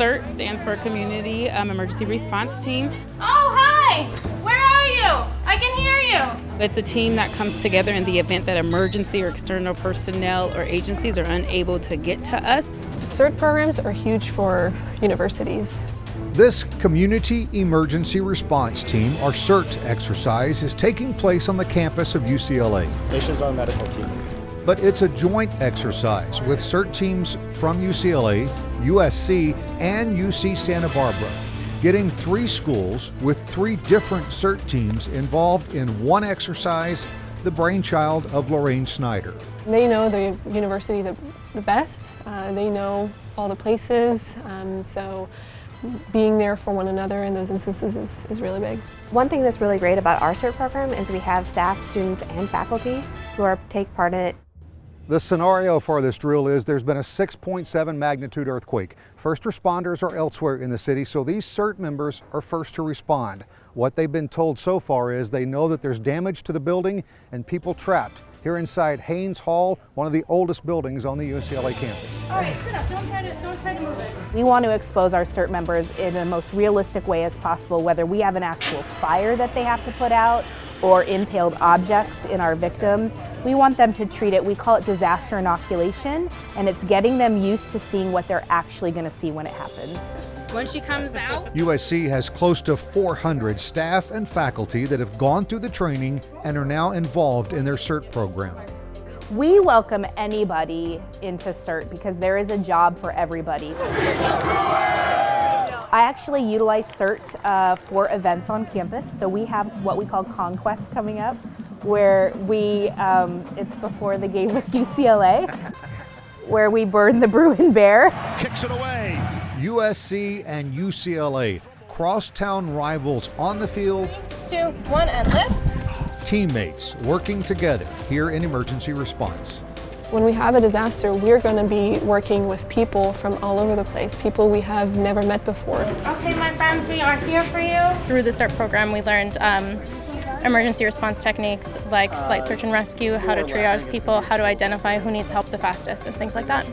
CERT stands for Community um, Emergency Response Team. Oh, hi! Where are you? I can hear you. It's a team that comes together in the event that emergency or external personnel or agencies are unable to get to us. CERT programs are huge for universities. This Community Emergency Response Team, or CERT exercise, is taking place on the campus of UCLA. Nation's own medical team. But it's a joint exercise with CERT teams from UCLA, USC, and UC Santa Barbara, getting three schools with three different CERT teams involved in one exercise, the brainchild of Lorraine Snyder. They know the university the, the best, uh, they know all the places, um, so being there for one another in those instances is, is really big. One thing that's really great about our CERT program is we have staff, students, and faculty who are take part in it the scenario for this drill is there's been a 6.7 magnitude earthquake. First responders are elsewhere in the city, so these CERT members are first to respond. What they've been told so far is they know that there's damage to the building and people trapped here inside Haines Hall, one of the oldest buildings on the UCLA campus. All right, sit up. Don't try to, don't try to move it. We want to expose our CERT members in the most realistic way as possible, whether we have an actual fire that they have to put out or impaled objects in our victims. We want them to treat it, we call it disaster inoculation, and it's getting them used to seeing what they're actually going to see when it happens. When she comes out, USC has close to 400 staff and faculty that have gone through the training and are now involved in their CERT program. We welcome anybody into CERT because there is a job for everybody. I actually utilize CERT uh, for events on campus. So we have what we call Conquest coming up, where we, um, it's before the game with UCLA, where we burn the Bruin Bear. Kicks it away. USC and UCLA, crosstown rivals on the field. Two, one, and lift teammates working together here in emergency response. When we have a disaster, we're going to be working with people from all over the place, people we have never met before. Okay, my friends, we are here for you. Through the CERT program, we learned um, emergency response techniques like light search and rescue, how to triage people, how to identify who needs help the fastest, and things like that.